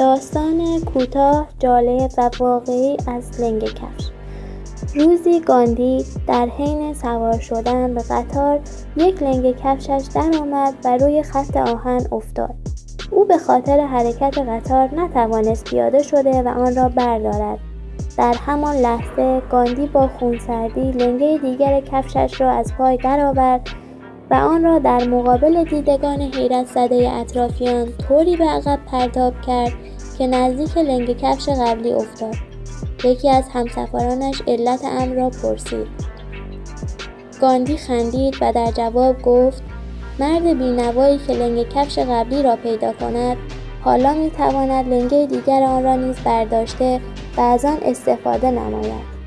داستان کوتاه جالب و واقعی از لنگه کفش. روزی گاندی در حین سوار شدن به قطار یک لنگه کفشش درآمد و روی خط آهن افتاد. او به خاطر حرکت قطار نتوانست پیاده شده و آن را بردارد. در همان لحظه گاندی با خونسردی لنگه دیگر کفشش را از پای درآورد و آن را در مقابل دیدگان حیرت زده اطرافیان طوری به عقب پرتاب کرد که نزدیک لنگه کفش قبلی افتاد. یکی از همسفرانش علت امر را پرسید. گاندی خندید و در جواب گفت مرد بینوایی که لنگه کفش قبلی را پیدا کند حالا می‌تواند لنگه دیگر آن را نیز برداشته و از آن استفاده نماید.